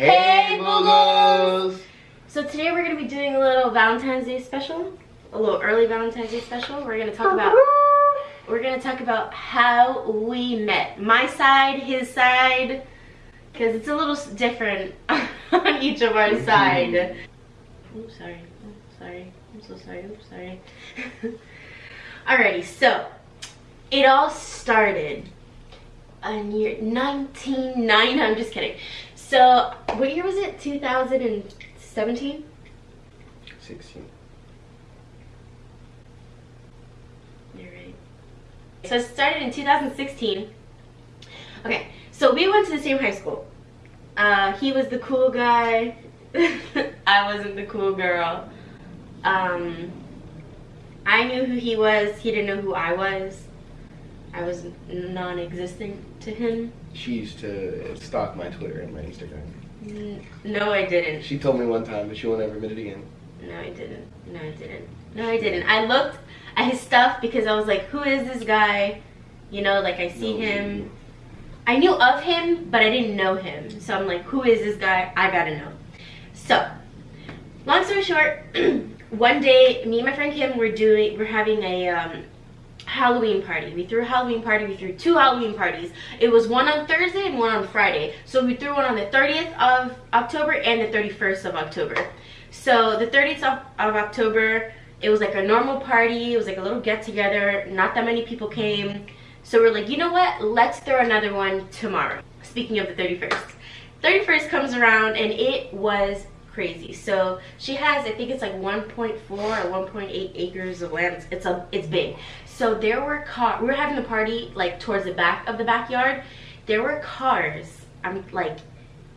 Hey, Boogles! So today we're going to be doing a little Valentine's Day special, a little early Valentine's Day special. We're going to talk about we're going to talk about how we met. My side, his side, because it's a little different on each of our side. Oh, sorry. Oh, sorry. I'm so sorry. I'm sorry. Alrighty, so it all started in year 1990. I'm just kidding. So, what year was it? 2017? 16. You're right. So it started in 2016. Okay, so we went to the same high school. Uh, he was the cool guy. I wasn't the cool girl. Um, I knew who he was. He didn't know who I was. I was non-existent to him. She used to stalk my Twitter and my Instagram. N- No, I didn't. She told me one time, but she won't ever admit it again. No, I didn't. No, I didn't. No, I didn't. I looked at his stuff because I was like, who is this guy? You know, like I see No. him. I knew of him, but I didn't know him. So I'm like, who is this guy? I gotta know. So, long story short, one day, me and my friend Kim were doing, we're having a um, Halloween party. We threw a Halloween party. We threw two Halloween parties. It was one on Thursday and one on Friday. So we threw one on the 30th of October and the 31st of October. So the 30th of, of October, it was like a normal party. It was like a little get together. Not that many people came. So we're like, you know what? Let's throw another one tomorrow. Speaking of the 31st. 31st comes around and it was crazy. So she has, I think it's like 1.4 or 1.8 acres of land. It's a, it's big. So there were car, we were having a party like towards the back of the backyard. There were cars, I'm like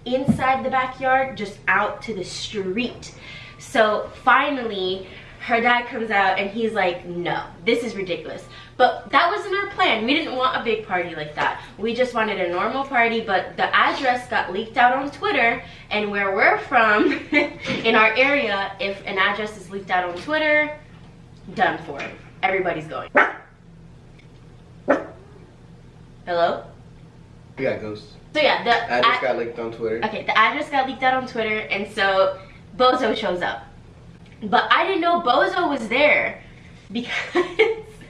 inside the backyard, just out to the street. So finally, her dad comes out and he's like, no, this is ridiculous. But that wasn't our plan. We didn't want a big party like that. We just wanted a normal party, but the address got leaked out on Twitter. And where we're from, in our area, if an address is leaked out on Twitter, done for. Everybody's going. Hello? We got ghosts. So yeah, the I just got leaked on Twitter. Okay, the address got leaked out on Twitter, and so Bozo shows up. But I didn't know Bozo was there because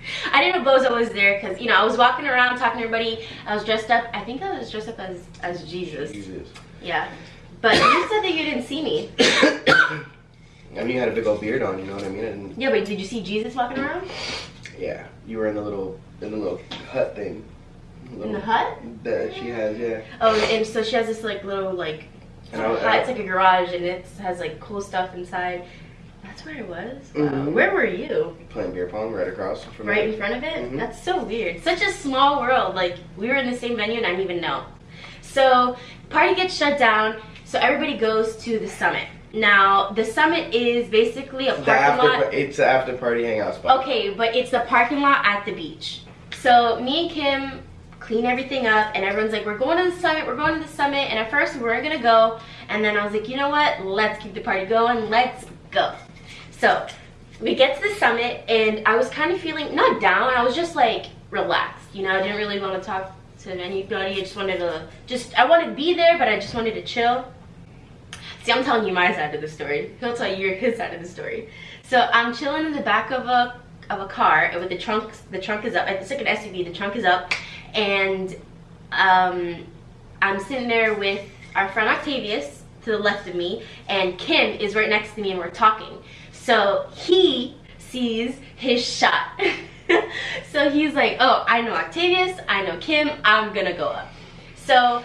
I didn't know Bozo was there because you know I was walking around talking to everybody. I was dressed up. I think I was dressed up as as Jesus. Jesus. Yeah. But you said that you didn't see me. I mean, you had a big old beard on, you know what I mean? And Yeah, but did you see Jesus walking around yeah, you were in the little, in the little hut thing. in the hut? That she has, yeah. Oh, and so she has this like little like I- hut. It's like a garage, and it has like cool stuff inside. That's where I was. Wow. Mhm. Where were you? Playing beer pong right across from right in front of it? Mhm. that's so weird. Such a small world. Like we were in the same venue and i didn't even know. So party gets shut down so everybody goes to the summit. Now the summit is basically a parking after, lot. it's an after party hangout spot. okay but it's the parking lot at the beach. So me and kim clean everything up and everyone's like we're going to the summit we're going to the summit. And at first we weren't gonna go. And then i was like you know what? Let's keep the party going. Let's go so we get to the summit and I was kind of feeling not down. I was just like relaxed. You know, I didn't really want to talk to anybody. I just wanted to just I wanted to be there, but I just wanted to chill. See, I'm telling you my side of the story. He'll tell you his side of the story. So I'm chilling in the back of a of a car with the trunk the trunk is up. It's like an SUV. The trunk is up, and um, I'm sitting there with our friend Octavius to the left of me, and Kim is right next to me, and we're talking. So he sees his shot. so he's like, oh, I know Octavius, I know Kim, I'm gonna go up. So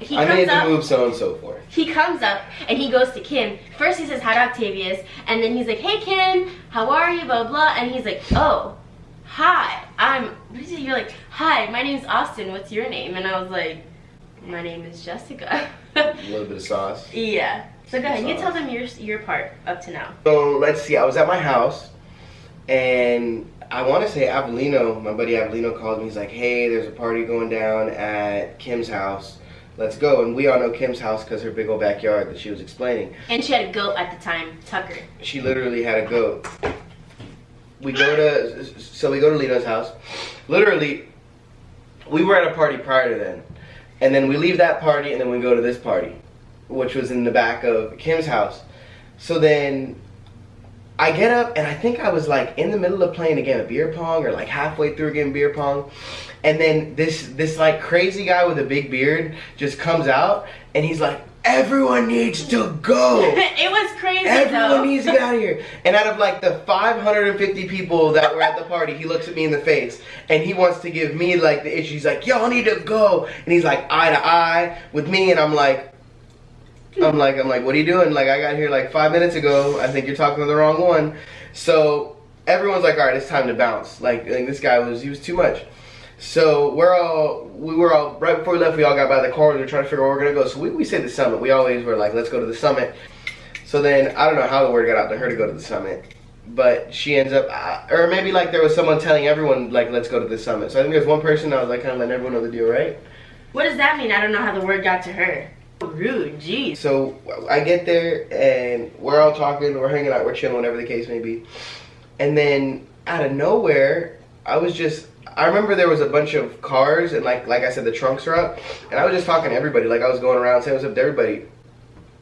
he I comes made the up. move so and so forth. He comes up and he goes to Kim. First he says hi to Octavius, and then he's like, "Hey Kim, how are you?" Blah blah. And he's like, "Oh, hi. I'm." What is it? You're like, "Hi, my name's Austin. What's your name?" And I was like, "My name is Jessica." A little bit of sauce. yeah. So go ahead. You tell them your your part up to now. So let's see. I was at my house, and I want to say Avelino, my buddy Avelino, called me. He's like, "Hey, there's a party going down at Kim's house. Let's go." And we all know Kim's house because her big old backyard that she was explaining. And she had a goat at the time, Tucker. She literally had a goat. We go to so we go to Lito's house. Literally, we were at a party prior to then, and then we leave that party and then we go to this party. Which was in the back of Kim's house. So then I get up and I think I was like in the middle of playing a game of beer pong or like halfway through a game of beer pong. And then this this like crazy guy with a big beard just comes out and he's like, Everyone needs to go. it was crazy. Everyone though. needs to get out of here. And out of like the 550 people that were at the party, he looks at me in the face and he wants to give me like the issue. He's like, y'all need to go. And he's like eye to eye with me and I'm like, I'm like, I'm like, what are you doing? Like, I got here like five minutes ago. I think you're talking to the wrong one. So everyone's like, all right, it's time to bounce. Like, like this guy was, he was too much. So we're all, we were all, right before we left, we all got by the car. We were trying to figure out where we're going to go. So we, we said the summit. We always were like, let's go to the summit. So then, I don't know how the word got out to her to go to the summit. But she ends up, uh, or maybe like there was someone telling everyone, like, let's go to the summit. So I think there's one person that was like kind of letting everyone know the deal, right? What does that mean? I don't know how the word got to her. Rude, jeez. So I get there and we're all talking, we're hanging out, we're chilling, whatever the case may be. And then out of nowhere, I was just I remember there was a bunch of cars and like like I said the trunks are up and I was just talking to everybody like I was going around saying what's up to everybody.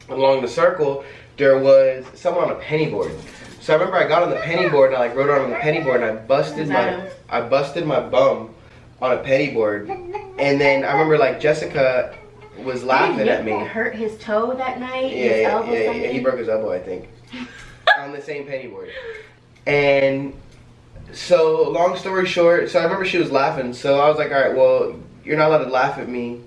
Along the circle there was someone on a penny board. So I remember I got on the penny board and I like rode on the penny board and I busted my I busted my bum on a penny board. And then I remember like Jessica was laughing at me. Hurt his toe that night. Yeah, yeah, yeah, yeah. He broke his elbow, I think, on the same penny board. And so, long story short, so I remember she was laughing. So I was like, all right, well, you're not allowed to laugh at me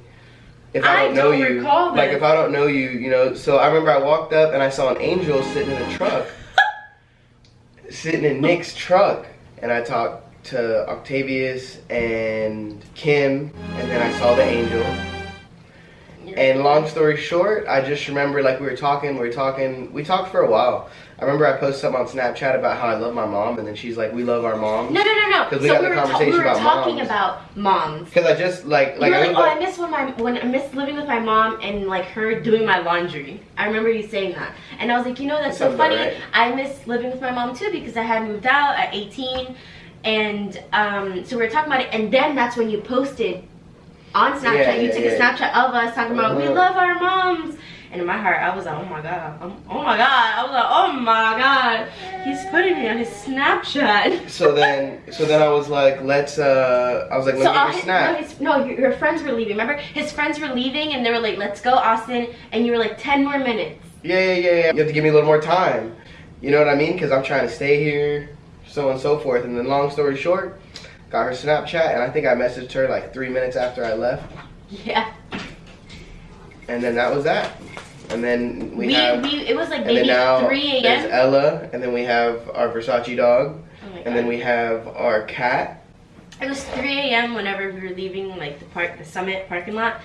if I I don't know don't you. Like if I don't know you, you know. So I remember I walked up and I saw an angel sitting in a truck, sitting in Nick's truck, and I talked to Octavius and Kim, and then I saw the angel. And long story short, I just remember like we were talking, we were talking, we talked for a while. I remember I posted something on Snapchat about how I love my mom, and then she's like, "We love our moms." No, no, no, no. 'Cause we so got we the were, conversation we were about talking moms. about moms. Because I just like like you were I like, oh, like, I miss when my when I miss living with my mom and like her doing my laundry. I remember you saying that, and I was like, you know, that's That so funny. right. I miss living with my mom too because I had moved out at 18, and um, so we were talking about it, and then that's when you posted on Snapchat. Yeah, you yeah, took a Snapchat of us talking about we Uh-huh. love our moms. And in my heart, I was like, oh my god, oh my god. I was like, oh my god, he's putting me on his Snapchat. so then so then I was like, let's uh, I was like, let So me all get his, your no, snap. his, no, your, friends were leaving. Remember, his friends were leaving, and they were like, "Let's go, Austin." And you were like, 10 more minutes." Yeah, yeah, yeah, yeah. You have to give me a little more time. You know what I mean? Because I'm trying to stay here, so on and so forth. And then, long story short, got her Snapchat, and I think I messaged her like three minutes after I left, Yeah, and then that was that. And then we, we, have, we it was like maybe now 3 there's a.m. Ella, and then we have our Versace dog, Oh my and then we have our cat. It was 3 a.m. whenever we were leaving like the park, the summit parking lot,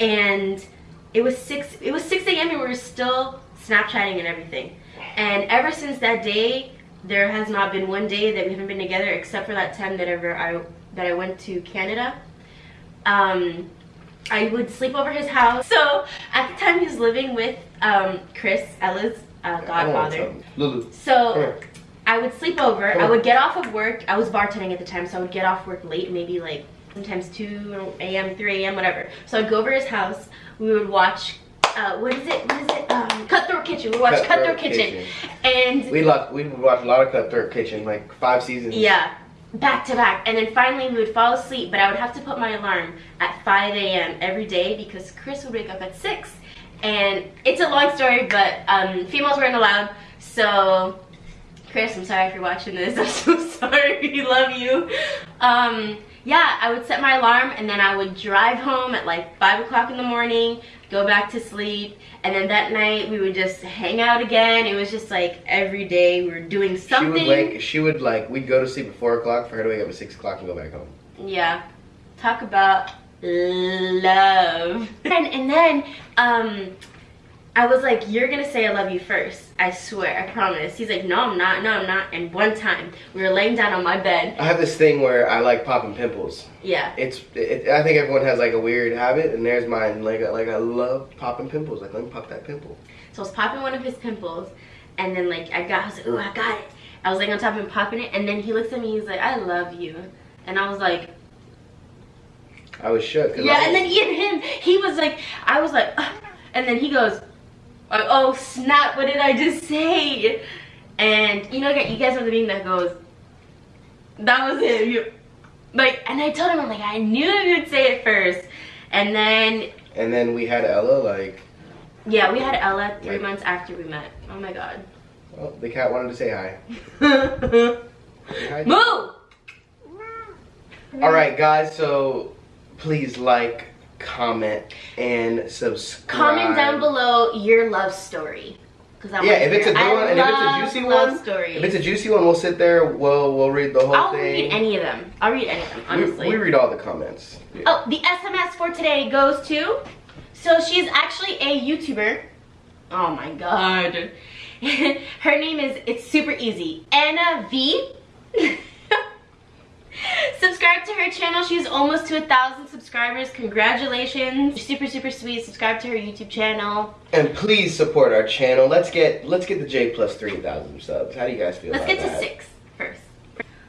and it was six. It was 6 a.m. and we were still Snapchatting and everything. And ever since that day, there has not been one day that we haven't been together, except for that time that ever I that I went to Canada. Um, I would sleep over his house. So at the time, he was living with um, Chris, Ella's uh, I don't want godfather. Lulu, So. I would sleep over. I would get off of work. I was bartending at the time, so I would get off work late, maybe like sometimes 2 a.m., 3 a.m., whatever. So I'd go over his house. We would watch, uh, what is it? What is it? Um, Cutthroat Kitchen. We would watch Cutthroat, Cutthroat Kitchen. Kitchen. And We lo- we would watch a lot of Cutthroat Kitchen, like five seasons. yeah, back to back. And then finally we would fall asleep, but I would have to put my alarm at 5 a.m. every day because Chris would wake up at 6. And it's a long story, but um, females weren't allowed. So, Chris, I'm sorry if you're watching this. I'm so sorry. We love you. Um, yeah, I would set my alarm and then I would drive home at like 5 o'clock in the morning, go back to sleep. And then that night we would just hang out again. It was just like every day we were doing something. She would wake. She would like. We'd go to sleep at four o'clock for her to wake up at six o'clock and go back home. Yeah. Talk about love. And and then um I was like, You're gonna say I love you first. I swear, I promise. He's like, No, I'm not, no, I'm not. And one time we were laying down on my bed. I have this thing where I like popping pimples. Yeah. It's. It, I think everyone has like a weird habit, and there's mine. Like like I love popping pimples. Like let me pop that pimple. So I was popping one of his pimples and then like I got I was like, Ooh, I got it. I was like on top of him popping it and then he looks at me, he's like, I love you. And I was like, I was shook. Yeah, I- and then even him, he was like, I was like, and then he goes, Like, oh snap, what did I just say? And you know, you guys know the meme that goes, that was it. You, like, and I told him, I'm like, I knew you'd say it first. And then. And then we had Ella, like. Yeah, we had Ella three Like- months after we met. Oh my god. Oh, the cat wanted to say hi. Hi. Move! All right, guys. So please like, comment, and subscribe. Comment down below your love story. I Yeah, if it's a good I one, and if it's a juicy one, stories. If it's a juicy one, we'll sit there. We'll we'll read the whole thing. I'll read any of them. I'll read any of them, We- honestly. we, read all the comments. Yeah. Oh, the SMS for today goes to. So she's actually a YouTuber. Oh my god. Her name is, it's super easy. Anna V. Subscribe to her channel. She's almost to a thousand subscribers. Congratulations. Super, super sweet. Subscribe to her YouTube channel. And please support our channel. Let's get let's get the J plus three thousand subs. How do you guys feel? Let's get to that? six first.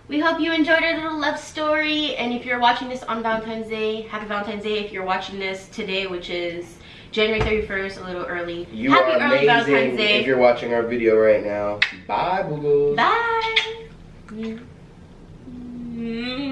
We hope you enjoyed our little love story. And if you're watching this on Valentine's Day, happy Valentine's Day. If you're watching this today, which is January 31st, a little early. You happy are early Valentine's amazing. Day. If you're watching our video right now, bye, Boogles. Bye. Mm.